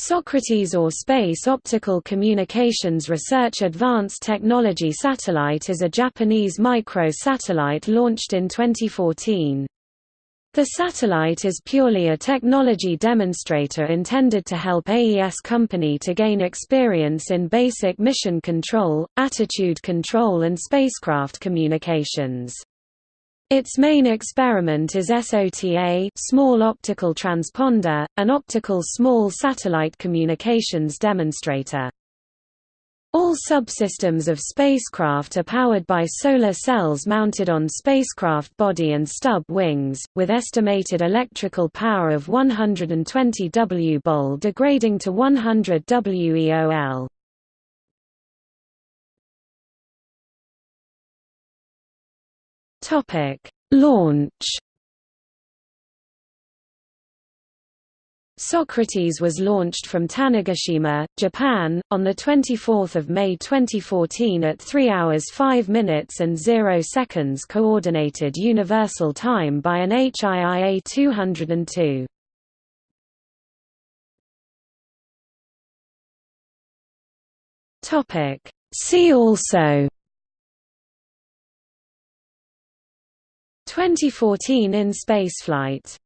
Socrates or Space Optical Communications Research Advanced Technology Satellite is a Japanese micro-satellite launched in 2014. The satellite is purely a technology demonstrator intended to help AES Company to gain experience in basic mission control, attitude control and spacecraft communications. Its main experiment is SOTA small optical transponder, an optical small satellite communications demonstrator. All subsystems of spacecraft are powered by solar cells mounted on spacecraft body and stub wings, with estimated electrical power of 120 W-bol degrading to 100 WEOL. Launch Socrates was launched from Tanegashima, Japan, on 24 May 2014 at 3 hours 5 minutes and 0 seconds Coordinated Universal Time by an HIIA 202. See also 2014 in spaceflight